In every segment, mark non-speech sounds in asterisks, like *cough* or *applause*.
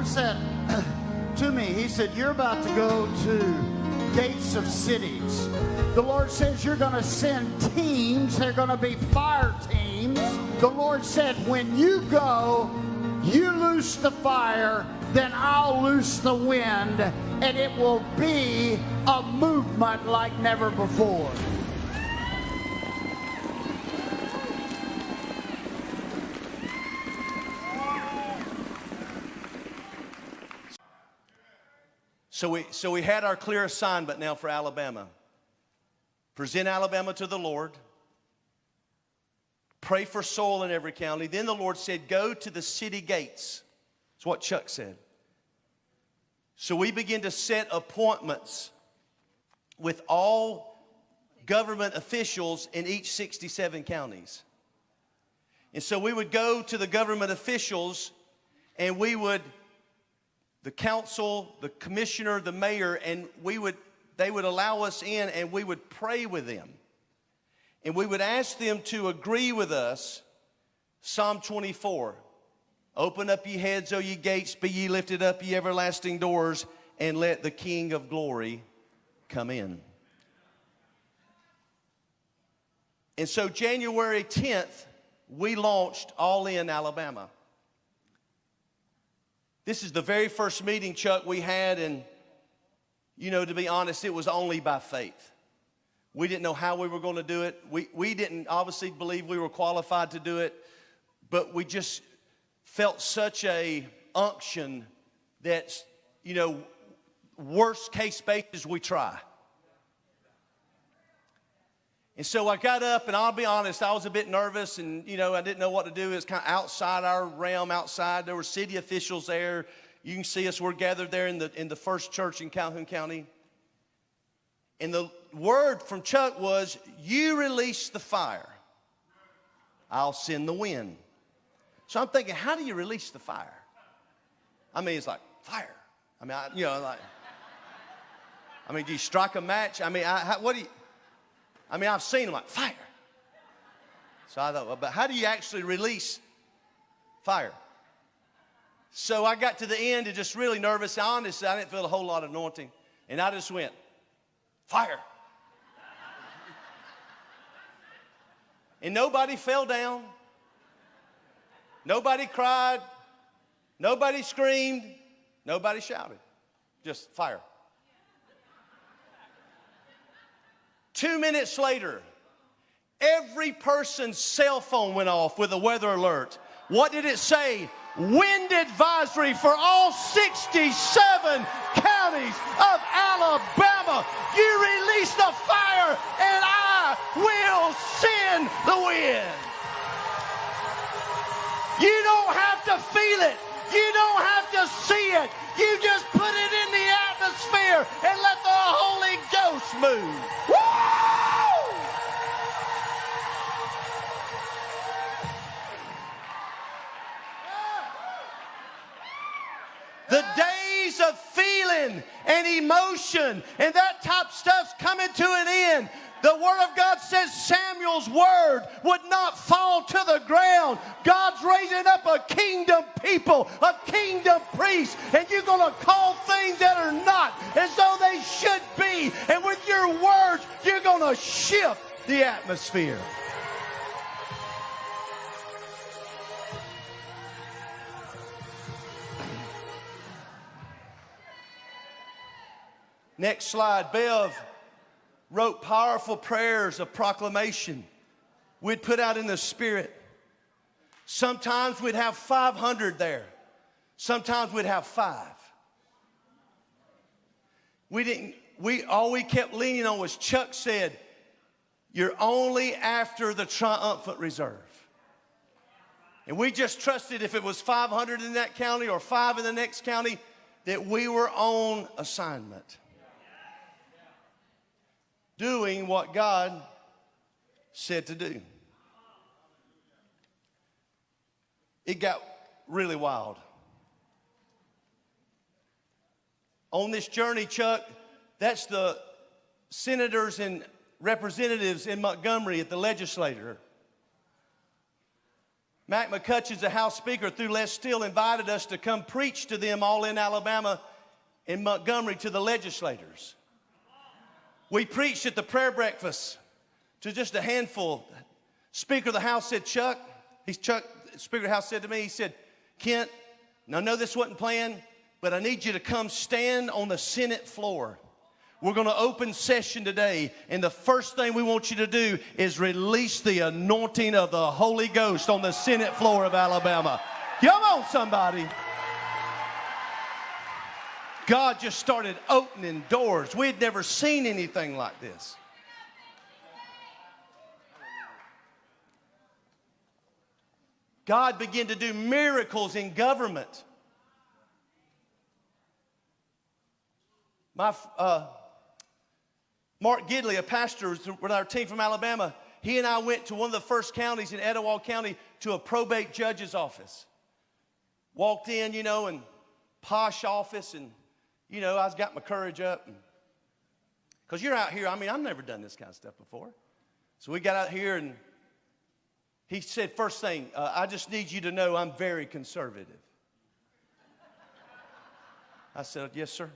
Lord said *clears throat* to me, He said, You're about to go to gates of cities. The Lord says you're going to send teams. They're going to be fire teams. The Lord said, When you go, you loose the fire, then I'll loose the wind, and it will be a movement like never before. So we, so we had our clear assignment now for Alabama. Present Alabama to the Lord. Pray for soil in every county. Then the Lord said, Go to the city gates. That's what Chuck said. So we begin to set appointments with all government officials in each 67 counties. And so we would go to the government officials and we would the council, the commissioner, the mayor, and we would, they would allow us in and we would pray with them. And we would ask them to agree with us Psalm 24. Open up ye heads, O ye gates, be ye lifted up, ye everlasting doors, and let the King of glory come in. And so, January 10th, we launched All In Alabama. This is the very first meeting, Chuck, we had, and, you know, to be honest, it was only by faith. We didn't know how we were going to do it. We, we didn't obviously believe we were qualified to do it, but we just felt such a unction that, you know, worst case basis, we try. And so I got up, and I'll be honest, I was a bit nervous, and you know, I didn't know what to do. It's kind of outside our realm, outside. There were city officials there. You can see us. We're gathered there in the in the first church in Calhoun County. And the word from Chuck was, "You release the fire, I'll send the wind." So I'm thinking, how do you release the fire? I mean, it's like fire. I mean, I, you know, like. I mean, do you strike a match? I mean, I, what do you? I mean, I've seen them like fire. So I thought, well, but how do you actually release fire? So I got to the end and just really nervous. Honestly, I didn't feel a whole lot of anointing. And I just went, fire. and nobody fell down. Nobody cried. Nobody screamed. Nobody shouted. Just fire. Two minutes later, every person's cell phone went off with a weather alert. What did it say? Wind advisory for all 67 counties of Alabama. You release the fire, and I will send the wind. You don't have to feel it. You don't have to see it. You just put it in the atmosphere and let the Holy Ghost move. Woo! The days of and emotion and that type stuff's coming to an end. The Word of God says Samuel's word would not fall to the ground. God's raising up a kingdom people, a kingdom priest, and you're going to call things that are not as though they should be. And with your words, you're going to shift the atmosphere. Next slide, Bev wrote powerful prayers of proclamation we'd put out in the spirit. Sometimes we'd have 500 there. Sometimes we'd have five. We didn't, we, all we kept leaning on was Chuck said, you're only after the triumphant reserve. And we just trusted if it was 500 in that county or five in the next county, that we were on assignment doing what God said to do. It got really wild. On this journey, Chuck, that's the senators and representatives in Montgomery at the legislature. Mac McCutcheons, the House Speaker, through Les Steele, invited us to come preach to them all in Alabama in Montgomery to the legislators. We preached at the prayer breakfast to just a handful. Speaker of the House said, Chuck, he's Chuck, Speaker of the House said to me, he said, Kent, now I know this wasn't planned, but I need you to come stand on the Senate floor. We're going to open session today, and the first thing we want you to do is release the anointing of the Holy Ghost on the Senate floor of Alabama. Come on, somebody. God just started opening doors. We had never seen anything like this. God began to do miracles in government. My uh, Mark Gidley, a pastor with our team from Alabama, he and I went to one of the first counties in Etowah County to a probate judge's office. Walked in, you know, and posh office, and you know, I was got my courage up. Because you're out here, I mean, I've never done this kind of stuff before. So we got out here, and he said, First thing, uh, I just need you to know I'm very conservative. I said, Yes, sir.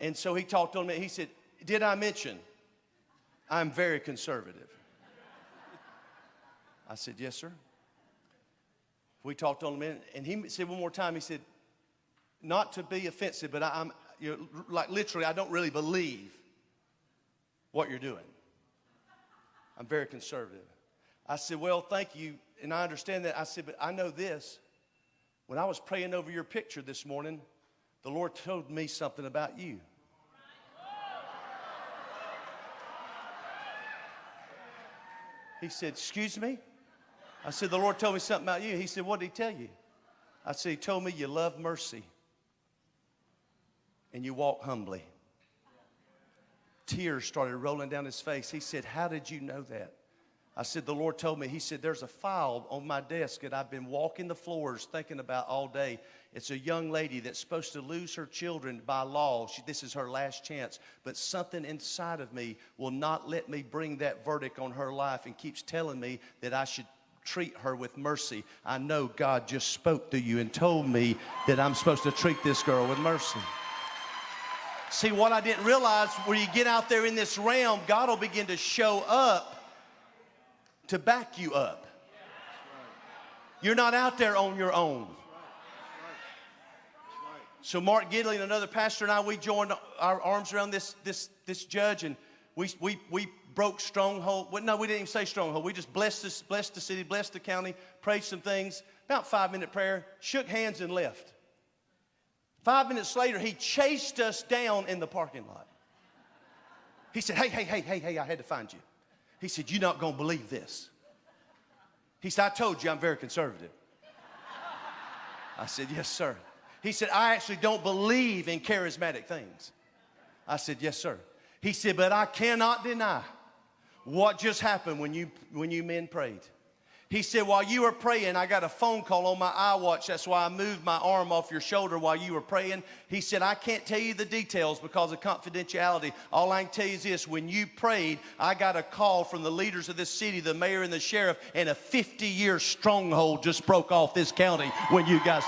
And so he talked on me. He said, Did I mention I'm very conservative? I said, Yes, sir. We talked on a minute, and he said one more time, he said, Not to be offensive, but I, am like literally, I don't really believe what you're doing. I'm very conservative. I said, Well, thank you. And I understand that. I said, But I know this. When I was praying over your picture this morning, the Lord told me something about you. He said, Excuse me? I said, The Lord told me something about you. He said, What did he tell you? I said, He told me you love mercy and you walk humbly. Tears started rolling down his face. He said, How did you know that? I said, The Lord told me. He said, There's a file on my desk that I've been walking the floors thinking about all day. It's a young lady that's supposed to lose her children by law. She, this is her last chance. But something inside of me will not let me bring that verdict on her life and keeps telling me that I should treat her with mercy. I know God just spoke to you and told me that I'm supposed to treat this girl with mercy. See, what I didn't realize when you get out there in this realm, God will begin to show up to back you up. You're not out there on your own. So Mark Gidley and another pastor and I, we joined our arms around this, this, this judge and we, we, we broke stronghold. Well, no, we didn't even say stronghold. We just blessed, this, blessed the city, blessed the county, prayed some things. About five minute prayer, shook hands and left. Five minutes later, he chased us down in the parking lot. He said, Hey, hey, hey, hey, hey, I had to find you. He said, You're not going to believe this. He said, I told you I'm very conservative. I said, Yes, sir. He said, I actually don't believe in charismatic things. I said, Yes, sir. He said, But I cannot deny what just happened when you, when you men prayed. He said, While you were praying, I got a phone call on my iWatch. That's why I moved my arm off your shoulder while you were praying. He said, I can't tell you the details because of confidentiality. All I can tell you is this when you prayed, I got a call from the leaders of this city, the mayor and the sheriff, and a 50 year stronghold just broke off this county when you guys.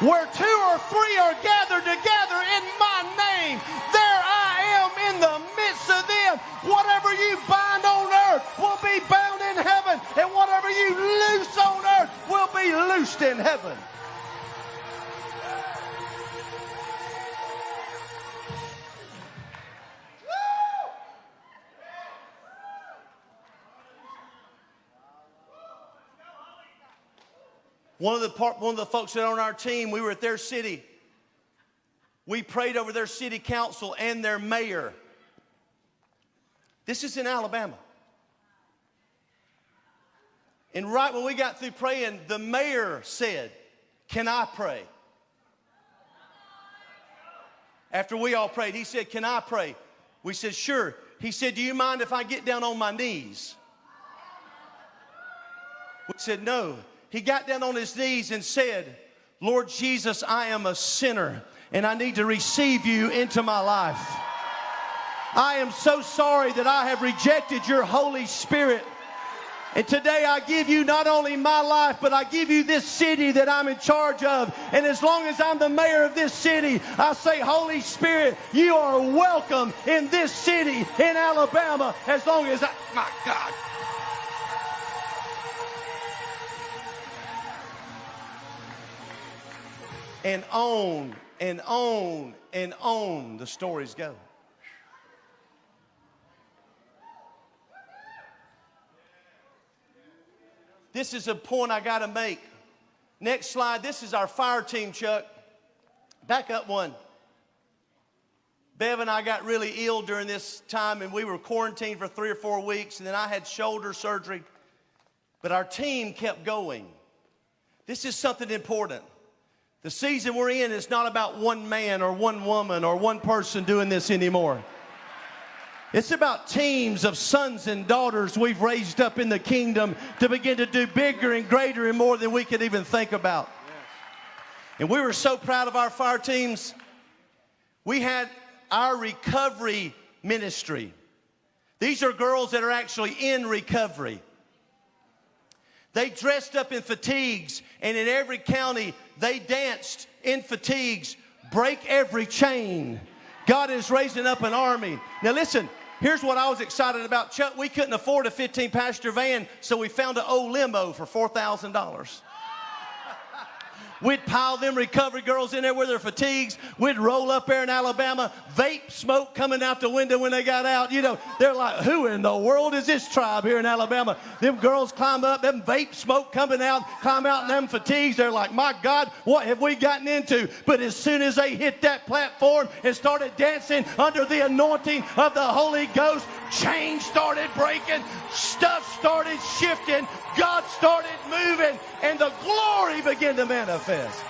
Where two or three are gathered together in my name, there I am in the midst of them. Whatever you bind on earth will be bound in heaven, and whatever you loose on earth will be loosed in heaven. One of the part, one of the folks that on our team, we were at their city. We prayed over their city council and their mayor. This is in Alabama. And right when we got through praying, the mayor said, Can I pray? After we all prayed, he said, Can I pray? We said, Sure. He said, Do you mind if I get down on my knees? We said, No he got down on his knees and said, Lord Jesus, I am a sinner and I need to receive you into my life. I am so sorry that I have rejected your Holy Spirit. And today I give you not only my life, but I give you this city that I'm in charge of. And as long as I'm the mayor of this city, I say, Holy Spirit, you are welcome in this city in Alabama as long as I, my God. And on and on and on the stories go. This is a point I got to make. Next slide. This is our fire team, Chuck. Back up one. Bev and I got really ill during this time, and we were quarantined for three or four weeks, and then I had shoulder surgery. But our team kept going. This is something important. The season we're in is not about one man or one woman or one person doing this anymore. It's about teams of sons and daughters we've raised up in the kingdom to begin to do bigger and greater and more than we could even think about. And we were so proud of our fire teams. We had our recovery ministry. These are girls that are actually in recovery. They dressed up in fatigues, and in every county, they danced in fatigues, break every chain. God is raising up an army. Now, listen, Here's what I was excited about. Chuck, we couldn't afford a 15 passenger van, so we found an old limo for $4,000. We'd pile them recovery girls in there with their fatigues. We'd roll up there in Alabama, vape smoke coming out the window when they got out. You know, they're like, who in the world is this tribe here in Alabama? Them girls climb up, them vape smoke coming out, climb out in them fatigues. They're like, my God, what have we gotten into? But as soon as they hit that platform and started dancing under the anointing of the Holy Ghost, chains started breaking, stuff started shifting, God started moving, and the glory began to manifest.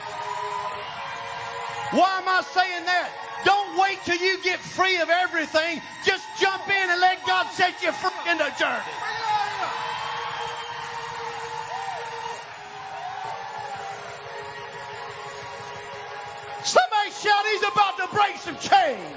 Why am I saying that? Don't wait till you get free of everything. Just jump in and let God set you free in the journey. Somebody shout, He's about to break some chains.